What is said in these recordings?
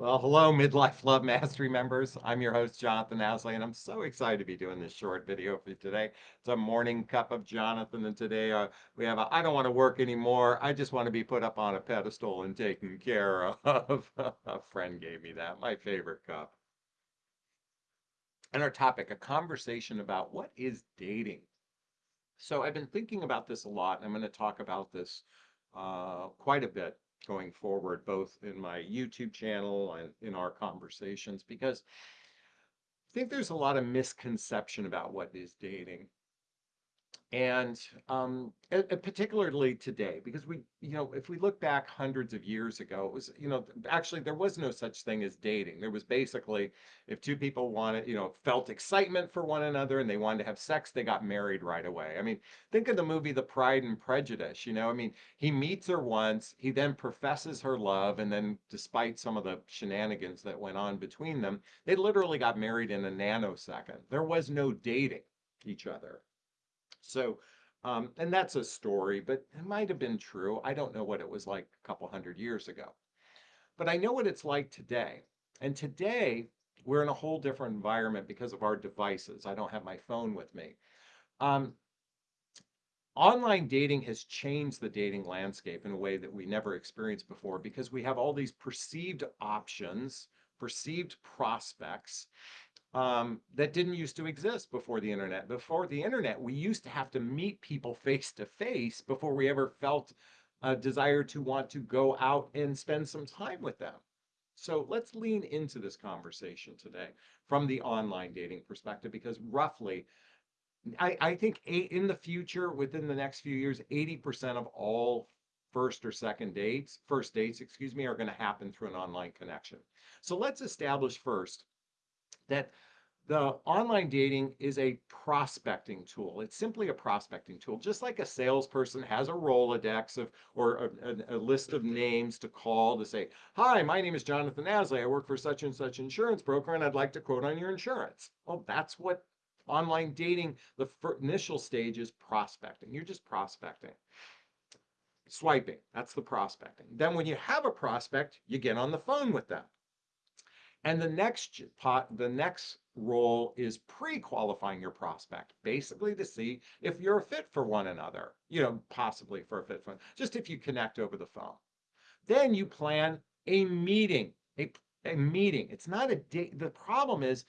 Well, hello, Midlife Love Mastery members. I'm your host, Jonathan Aslay, and I'm so excited to be doing this short video for you today. It's a morning cup of Jonathan, and today uh, we have a I don't want to work anymore. I just want to be put up on a pedestal and taken care of. a friend gave me that, my favorite cup. And our topic, a conversation about what is dating. So I've been thinking about this a lot, and I'm going to talk about this uh, quite a bit going forward, both in my YouTube channel and in our conversations, because I think there's a lot of misconception about what is dating and um, particularly today, because we, you know, if we look back hundreds of years ago, it was, you know, actually there was no such thing as dating. There was basically, if two people wanted, you know, felt excitement for one another and they wanted to have sex, they got married right away. I mean, think of the movie The Pride and Prejudice. You know, I mean, he meets her once, he then professes her love, and then, despite some of the shenanigans that went on between them, they literally got married in a nanosecond. There was no dating each other. So, um, and that's a story, but it might have been true. I don't know what it was like a couple hundred years ago. But I know what it's like today. And today, we're in a whole different environment because of our devices. I don't have my phone with me. Um, online dating has changed the dating landscape in a way that we never experienced before because we have all these perceived options, perceived prospects, um, that didn't used to exist before the internet. Before the internet, we used to have to meet people face to face before we ever felt a desire to want to go out and spend some time with them. So let's lean into this conversation today from the online dating perspective, because roughly, I, I think eight, in the future, within the next few years, 80% of all first or second dates, first dates, excuse me, are going to happen through an online connection. So let's establish first that the online dating is a prospecting tool. It's simply a prospecting tool, just like a salesperson has a Rolodex of or a, a, list of names to call to say, "Hi, my name is Jonathan Aslay. I work for such and such insurance broker, and I'd like to quote on your insurance." Well, that's what online dating. The initial stage is prospecting. You're just prospecting. Swiping, that's the prospecting. Then when you have a prospect, you get on the phone with them. And the next pot, the next role is pre-qualifying your prospect, basically to see if you're a fit for one another, you know, possibly for a fit for, just if you connect over the phone. Then you plan a meeting, a, a meeting. It's not a date. The problem is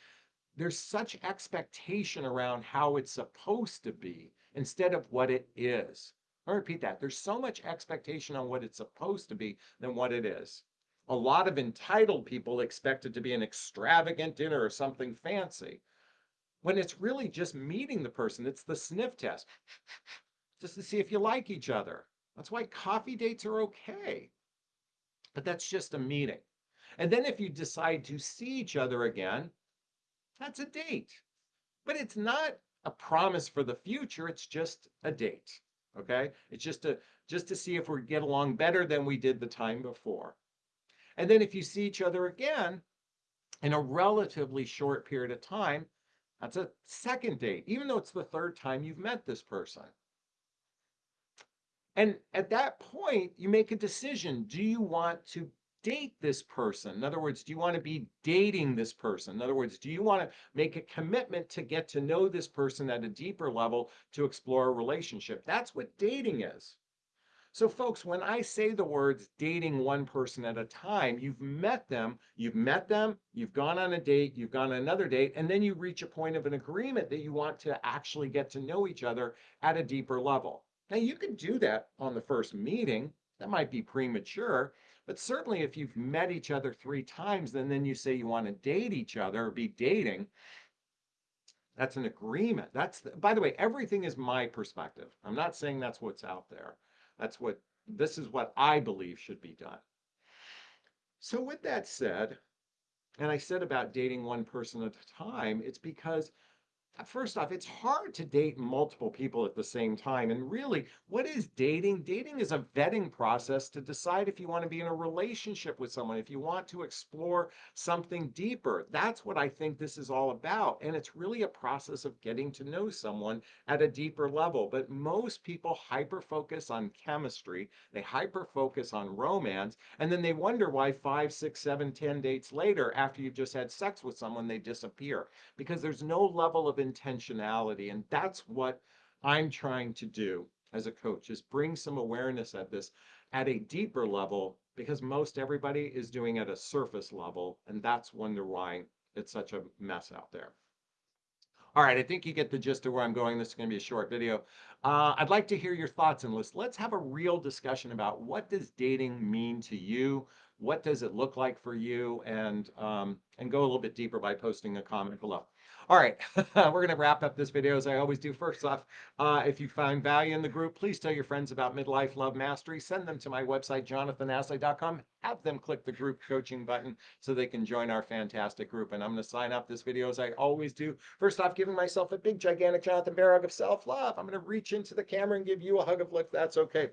there's such expectation around how it's supposed to be instead of what it is. I repeat that. There's so much expectation on what it's supposed to be than what it is a lot of entitled people expect it to be an extravagant dinner or something fancy when it's really just meeting the person. It's the sniff test, just to see if you like each other. That's why coffee dates are okay. But that's just a meeting. And then if you decide to see each other again, that's a date. But it's not a promise for the future, it's just a date. Okay? It's just to just to see if we get along better than we did the time before. And then if you see each other again in a relatively short period of time, that's a second date, even though it's the third time you've met this person. And at that point, you make a decision. Do you want to date this person? In other words, do you want to be dating this person? In other words, do you want to make a commitment to get to know this person at a deeper level to explore a relationship? That's what dating is. So, folks, when I say the words dating one person at a time, you've met them, you've met them, you've gone on a date, you've gone on another date, and then you reach a point of an agreement that you want to actually get to know each other at a deeper level. Now, you can do that on the first meeting. That might be premature, but certainly if you've met each other three times, and then you say you want to date each other or be dating, that's an agreement. That's, the, by the way, everything is my perspective. I'm not saying that's what's out there. That's what, this is what I believe should be done. So with that said, and I said about dating one person at a time, it's because Uh, first off, it's hard to date multiple people at the same time. And really, what is dating? Dating is a vetting process to decide if you want to be in a relationship with someone, if you want to explore something deeper. That's what I think this is all about. And it's really a process of getting to know someone at a deeper level. But most people hyper focus on chemistry, they hyper focus on romance, and then they wonder why five, six, seven, ten dates later, after you've just had sex with someone, they disappear because there's no level of intentionality. And that's what I'm trying to do as a coach is bring some awareness at this at a deeper level because most everybody is doing at a surface level. And that's wonder why it's such a mess out there. All right, I think you get the gist of where I'm going. This is going to be a short video. Uh, I'd like to hear your thoughts and let's let's have a real discussion about what does dating mean to you? What does it look like for you? And um, and go a little bit deeper by posting a comment below. All right, we're going to wrap up this video as I always do. First off, uh, if you find value in the group, please tell your friends about Midlife Love Mastery. Send them to my website, jonathanaslay.com. Have them click the group coaching button so they can join our fantastic group. And I'm going to sign up this video as I always do. First off, giving myself a big, gigantic Jonathan Bear hug of self-love. I'm going to reach into the camera and give you a hug of love. That's okay.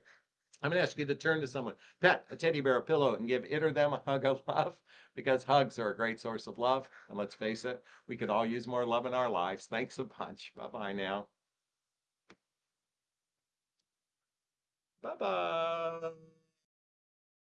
I'm going to ask you to turn to someone, pet a teddy bear, a pillow, and give it or them a hug of love because hugs are a great source of love. And let's face it, we could all use more love in our lives. Thanks a bunch. Bye bye now. Bye bye.